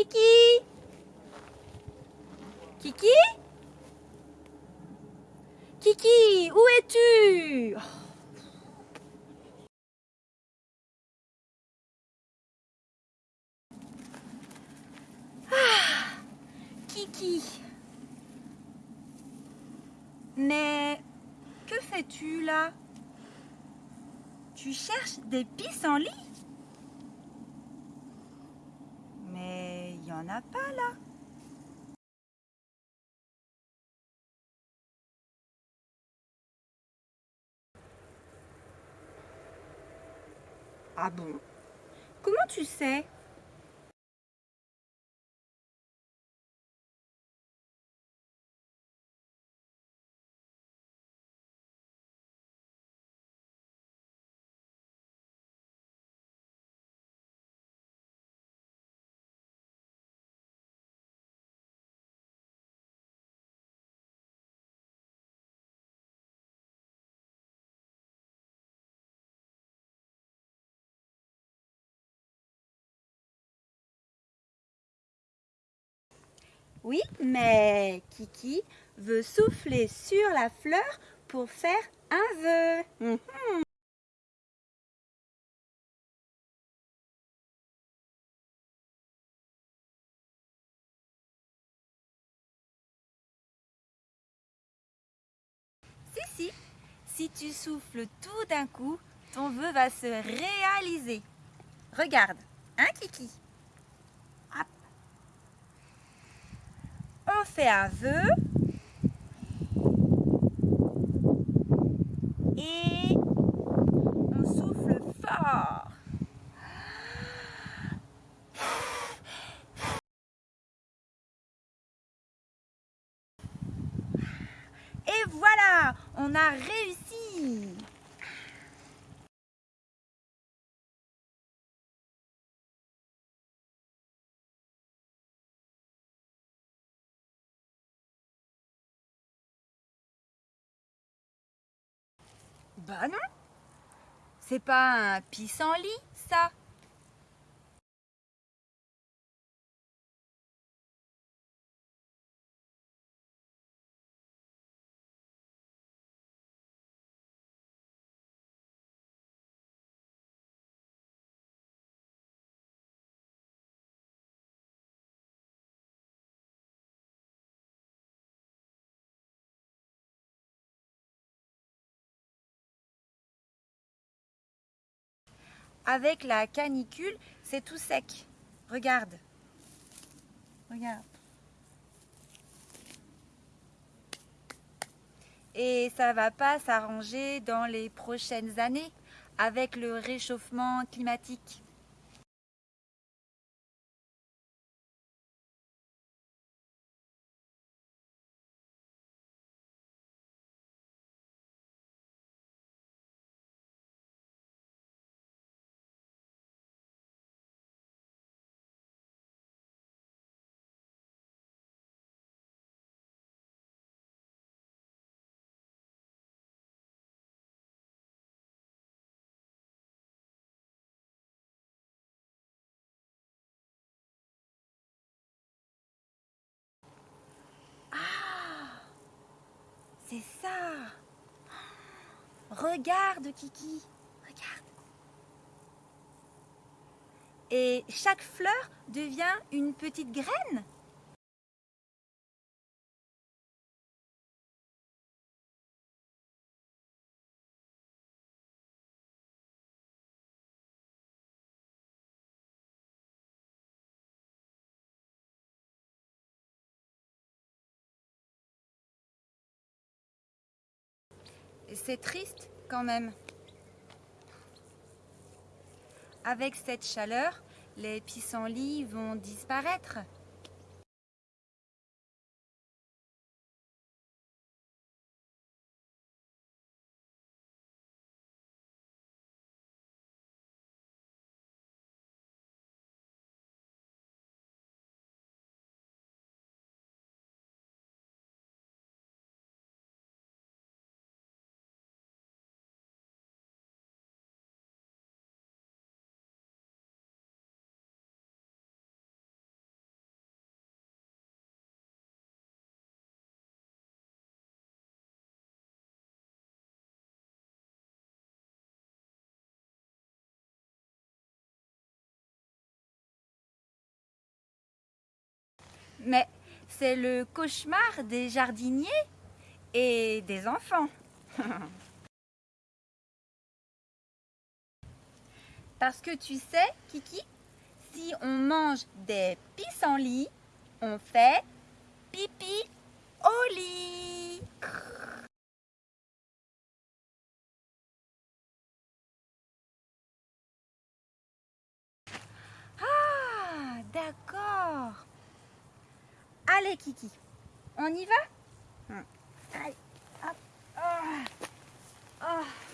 Kiki? Kiki? Kiki, où es-tu? Ah, Kiki. Mais que fais-tu là? Tu cherches des pissenlits? Ah bon? Comment tu sais? Oui, mais Kiki veut souffler sur la fleur pour faire un vœu. Mhm. Si, si, si tu souffles tout d'un coup, ton vœu va se réaliser. Regarde, hein Kiki? On fait un vœu et on souffle fort. Et voilà, on a réussi Bah non. C'est pas un pissenlit, ça avec la canicule, c'est tout sec. Regarde. Regarde. Et ça va pas s'arranger dans les prochaines années avec le réchauffement climatique. C'est ça. Regarde, Kiki. Regarde. Et chaque fleur devient une petite graine c'est triste quand même. Avec cette chaleur, les pissenlits vont disparaître. Mais c'est le cauchemar des jardiniers et des enfants. Parce que tu sais, Kiki, si on mange des pissenlits, on fait pipi au lit. Kiki, on y va? Hum. Oh. Oh.